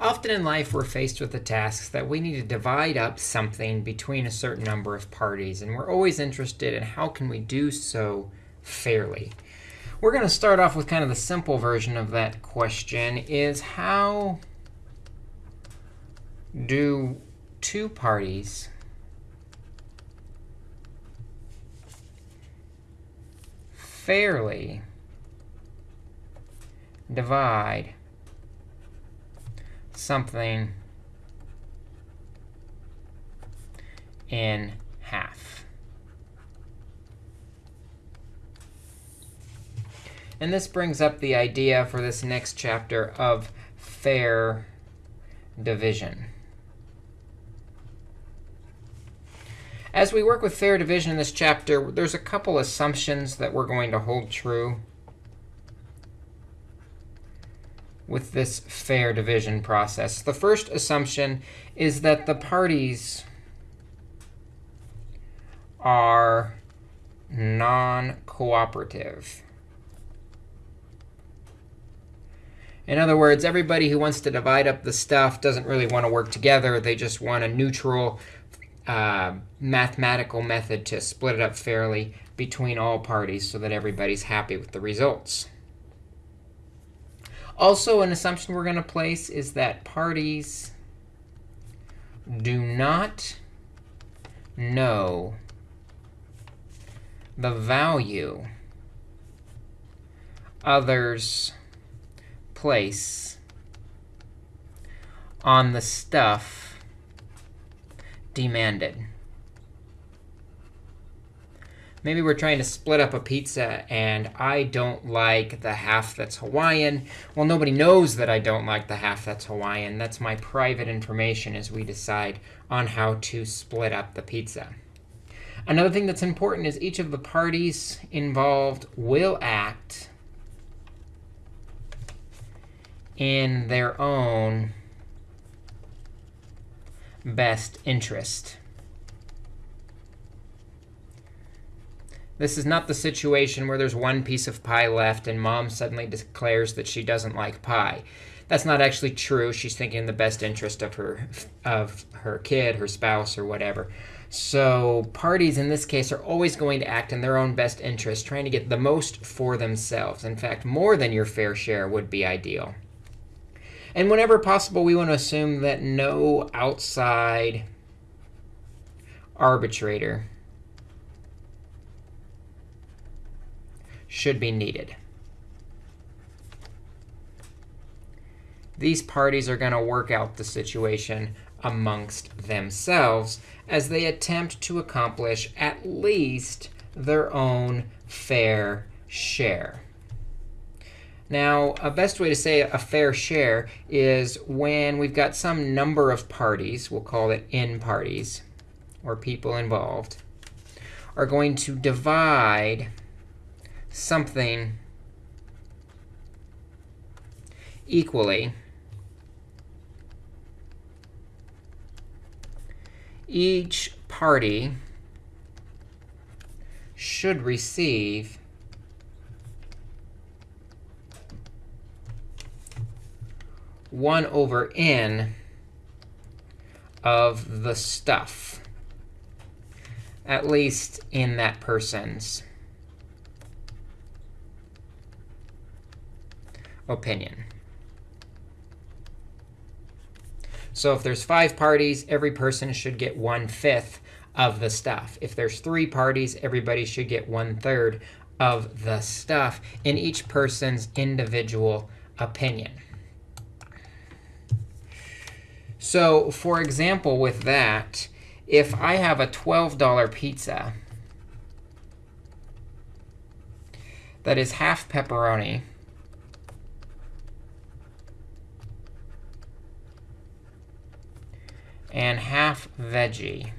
Often in life, we're faced with the tasks that we need to divide up something between a certain number of parties. And we're always interested in how can we do so fairly. We're going to start off with kind of the simple version of that question is how do two parties fairly divide something in half. And this brings up the idea for this next chapter of fair division. As we work with fair division in this chapter, there's a couple assumptions that we're going to hold true with this fair division process. The first assumption is that the parties are non-cooperative. In other words, everybody who wants to divide up the stuff doesn't really want to work together. They just want a neutral uh, mathematical method to split it up fairly between all parties so that everybody's happy with the results. Also, an assumption we're going to place is that parties do not know the value others place on the stuff demanded. Maybe we're trying to split up a pizza, and I don't like the half that's Hawaiian. Well, nobody knows that I don't like the half that's Hawaiian. That's my private information as we decide on how to split up the pizza. Another thing that's important is each of the parties involved will act in their own best interest. This is not the situation where there's one piece of pie left and mom suddenly declares that she doesn't like pie. That's not actually true. She's thinking in the best interest of her, of her kid, her spouse, or whatever. So parties in this case are always going to act in their own best interest, trying to get the most for themselves. In fact, more than your fair share would be ideal. And whenever possible, we want to assume that no outside arbitrator should be needed. These parties are going to work out the situation amongst themselves as they attempt to accomplish at least their own fair share. Now, a best way to say a fair share is when we've got some number of parties, we'll call it n parties, or people involved, are going to divide something equally, each party should receive one over n of the stuff, at least in that person's opinion. So if there's five parties, every person should get one-fifth of the stuff. If there's three parties, everybody should get one-third of the stuff in each person's individual opinion. So for example, with that, if I have a $12 pizza that is half pepperoni, and half veggie.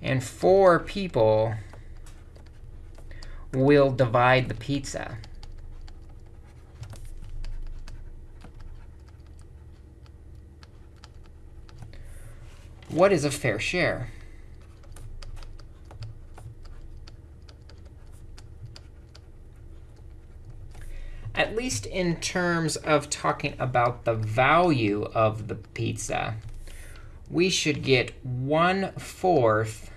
And four people will divide the pizza. What is a fair share? At least in terms of talking about the value of the pizza, we should get 1 fourth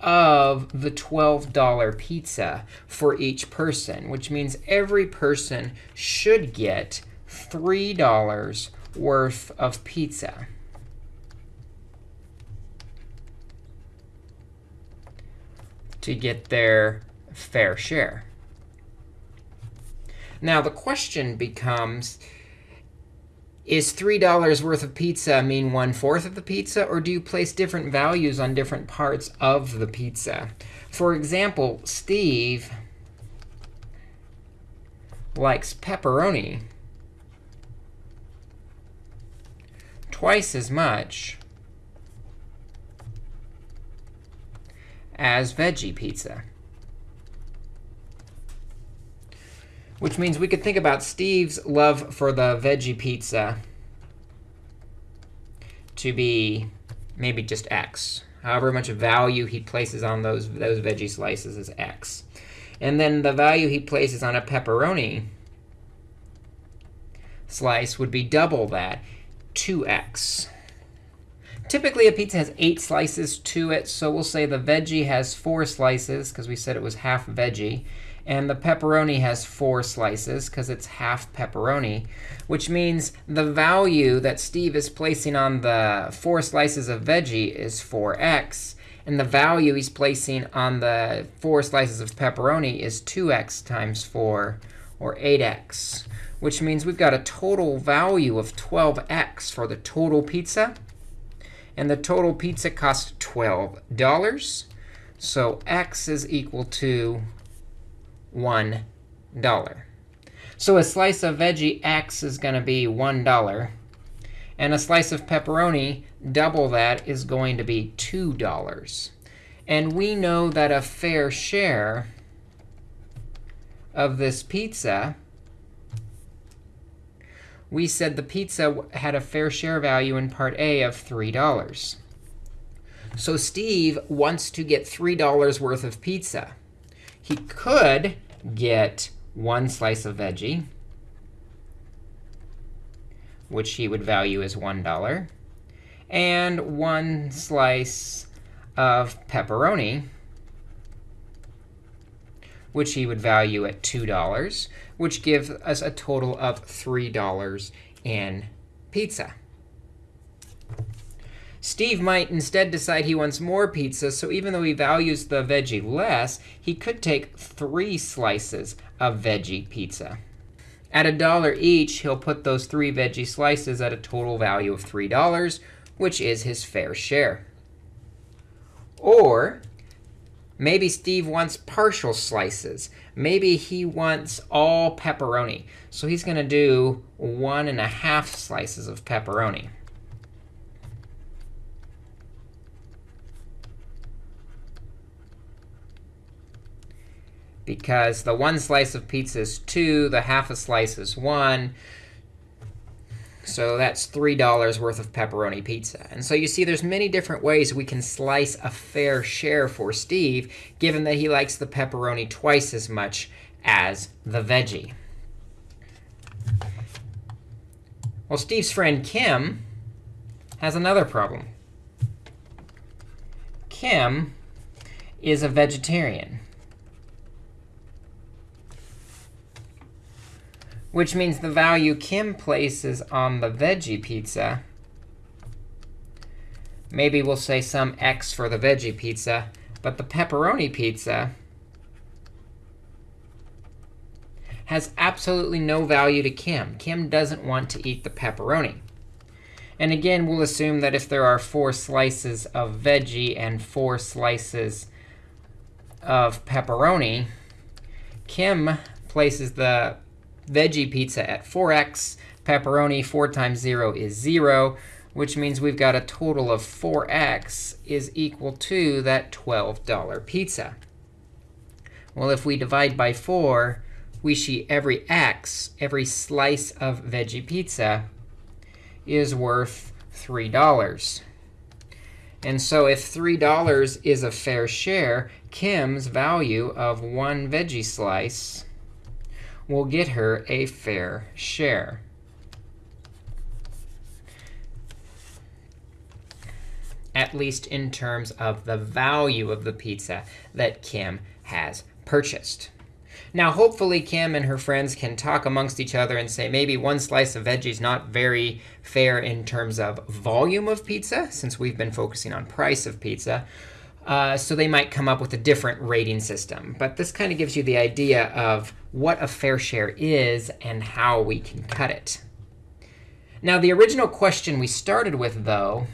of the $12 pizza for each person, which means every person should get $3 worth of pizza. to get their fair share. Now, the question becomes, is $3 worth of pizza mean one-fourth of the pizza, or do you place different values on different parts of the pizza? For example, Steve likes pepperoni twice as much as veggie pizza. Which means we could think about Steve's love for the veggie pizza to be maybe just x. However much value he places on those, those veggie slices is x. And then the value he places on a pepperoni slice would be double that, 2x. Typically, a pizza has eight slices to it. So we'll say the veggie has four slices, because we said it was half veggie. And the pepperoni has four slices, because it's half pepperoni, which means the value that Steve is placing on the four slices of veggie is 4x. And the value he's placing on the four slices of pepperoni is 2x times 4, or 8x, which means we've got a total value of 12x for the total pizza. And the total pizza cost $12. So x is equal to $1. So a slice of veggie x is going to be $1. And a slice of pepperoni, double that, is going to be $2. And we know that a fair share of this pizza we said the pizza had a fair share value in part A of $3. So Steve wants to get $3 worth of pizza. He could get one slice of veggie, which he would value as $1, and one slice of pepperoni, which he would value at $2 which gives us a total of $3 in pizza. Steve might instead decide he wants more pizza, so even though he values the veggie less, he could take three slices of veggie pizza. At a dollar each, he'll put those three veggie slices at a total value of $3, which is his fair share. Or Maybe Steve wants partial slices. Maybe he wants all pepperoni. So he's going to do one and a half slices of pepperoni. Because the one slice of pizza is 2, the half a slice is 1. So that's $3 worth of pepperoni pizza. And so you see there's many different ways we can slice a fair share for Steve, given that he likes the pepperoni twice as much as the veggie. Well, Steve's friend Kim has another problem. Kim is a vegetarian. Which means the value Kim places on the veggie pizza, maybe we'll say some x for the veggie pizza, but the pepperoni pizza has absolutely no value to Kim. Kim doesn't want to eat the pepperoni. And again, we'll assume that if there are four slices of veggie and four slices of pepperoni, Kim places the veggie pizza at 4x. Pepperoni 4 times 0 is 0, which means we've got a total of 4x is equal to that $12 pizza. Well, if we divide by 4, we see every x, every slice of veggie pizza, is worth $3. And so if $3 is a fair share, Kim's value of one veggie slice will get her a fair share. At least in terms of the value of the pizza that Kim has purchased. Now, hopefully, Kim and her friends can talk amongst each other and say maybe one slice of veggie is not very fair in terms of volume of pizza, since we've been focusing on price of pizza. Uh, so they might come up with a different rating system. But this kind of gives you the idea of what a fair share is and how we can cut it. Now, the original question we started with, though,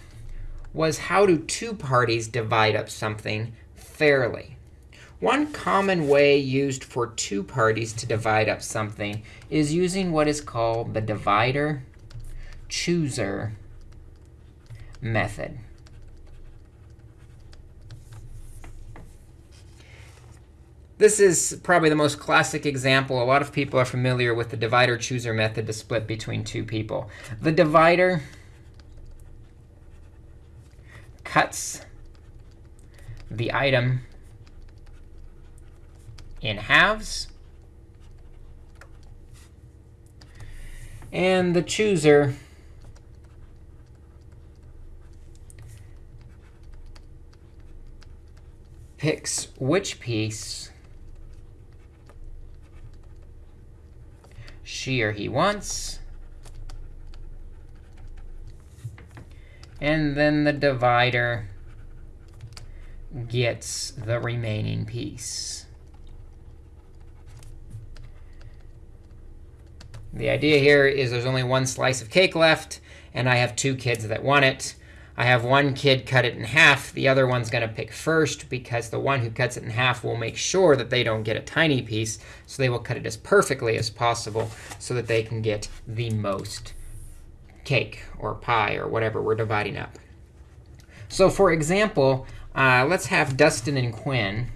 was how do two parties divide up something fairly? One common way used for two parties to divide up something is using what is called the divider chooser method. This is probably the most classic example. A lot of people are familiar with the divider chooser method to split between two people. The divider cuts the item in halves. And the chooser picks which piece she or he wants. And then the divider gets the remaining piece. The idea here is there's only one slice of cake left, and I have two kids that want it. I have one kid cut it in half. The other one's going to pick first, because the one who cuts it in half will make sure that they don't get a tiny piece. So they will cut it as perfectly as possible so that they can get the most cake or pie or whatever we're dividing up. So for example, uh, let's have Dustin and Quinn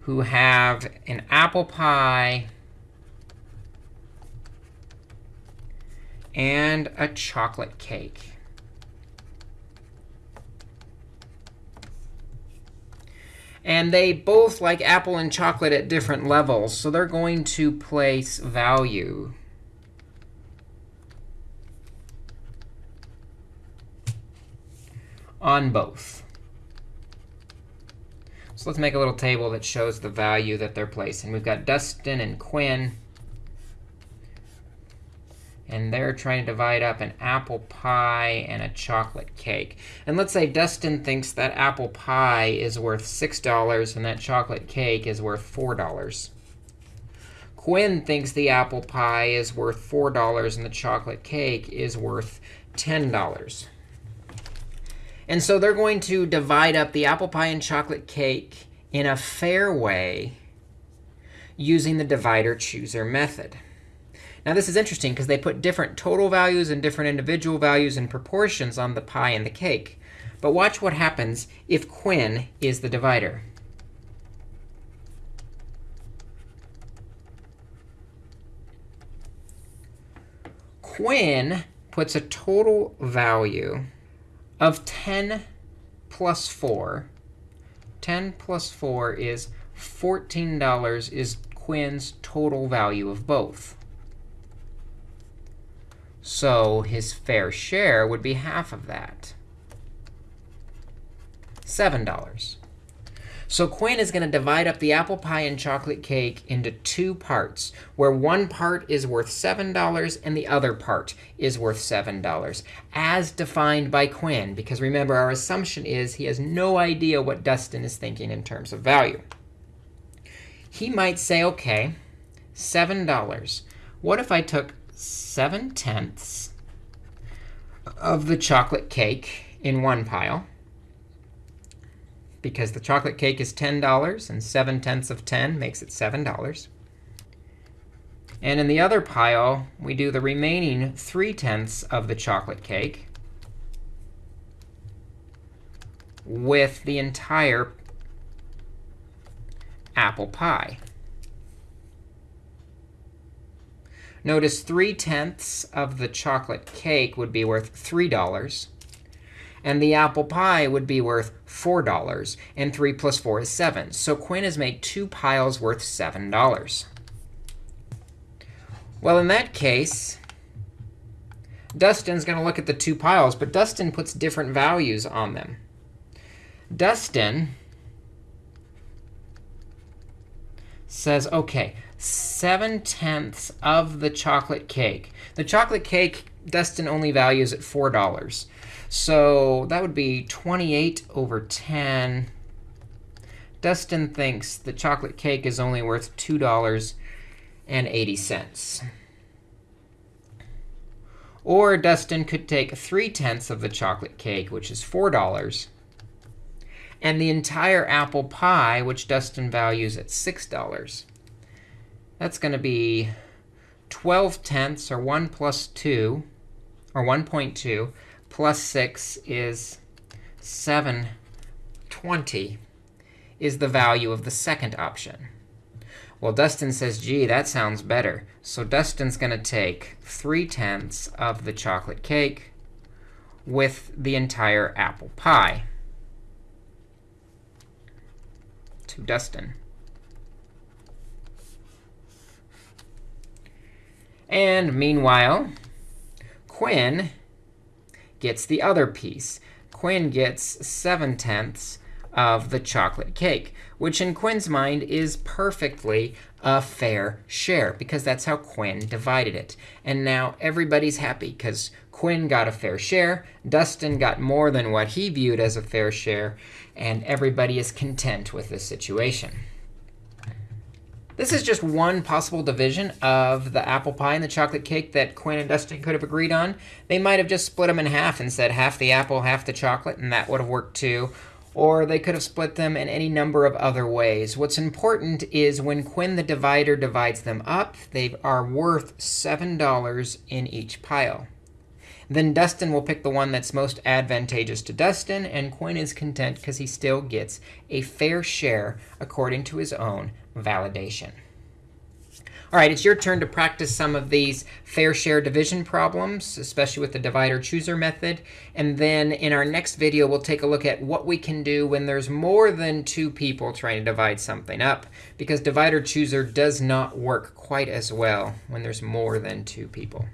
who have an apple pie and a chocolate cake. And they both like apple and chocolate at different levels, so they're going to place value. on both. So let's make a little table that shows the value that they're placing. We've got Dustin and Quinn. And they're trying to divide up an apple pie and a chocolate cake. And let's say Dustin thinks that apple pie is worth $6 and that chocolate cake is worth $4. Quinn thinks the apple pie is worth $4 and the chocolate cake is worth $10. And so they're going to divide up the apple pie and chocolate cake in a fair way using the divider chooser method. Now this is interesting because they put different total values and different individual values and proportions on the pie and the cake. But watch what happens if Quinn is the divider. Quinn puts a total value of 10 plus 4, 10 plus 4 is $14 is Quinn's total value of both. So his fair share would be half of that, $7. So Quinn is going to divide up the apple pie and chocolate cake into two parts, where one part is worth $7 and the other part is worth $7, as defined by Quinn. Because remember, our assumption is he has no idea what Dustin is thinking in terms of value. He might say, OK, $7. What if I took 7 tenths of the chocolate cake in one pile, because the chocolate cake is $10, and 7 tenths of 10 makes it $7. And in the other pile, we do the remaining 3 tenths of the chocolate cake with the entire apple pie. Notice 3 tenths of the chocolate cake would be worth $3. And the apple pie would be worth $4. And 3 plus 4 is 7. So Quinn has made two piles worth $7. Well, in that case, Dustin's going to look at the two piles. But Dustin puts different values on them. Dustin says, OK, 7 tenths of the chocolate cake. The chocolate cake, Dustin only values at $4. So that would be 28 over 10. Dustin thinks the chocolate cake is only worth $2.80. Or Dustin could take 3 tenths of the chocolate cake, which is $4, and the entire apple pie, which Dustin values at $6. That's going to be 12 tenths, or 1 plus 2, or 1.2, plus 6 is 720 is the value of the second option. Well, Dustin says, gee, that sounds better. So Dustin's going to take 3 tenths of the chocolate cake with the entire apple pie to Dustin. And meanwhile, Quinn gets the other piece. Quinn gets 7 tenths of the chocolate cake, which in Quinn's mind is perfectly a fair share, because that's how Quinn divided it. And now everybody's happy, because Quinn got a fair share, Dustin got more than what he viewed as a fair share, and everybody is content with this situation. This is just one possible division of the apple pie and the chocolate cake that Quinn and Dustin could have agreed on. They might have just split them in half and said half the apple, half the chocolate, and that would have worked too. Or they could have split them in any number of other ways. What's important is when Quinn the divider divides them up, they are worth $7 in each pile. Then Dustin will pick the one that's most advantageous to Dustin, and Quinn is content because he still gets a fair share according to his own validation. All right, it's your turn to practice some of these fair share division problems, especially with the divider-chooser method. And then in our next video, we'll take a look at what we can do when there's more than two people trying to divide something up, because divider-chooser does not work quite as well when there's more than two people.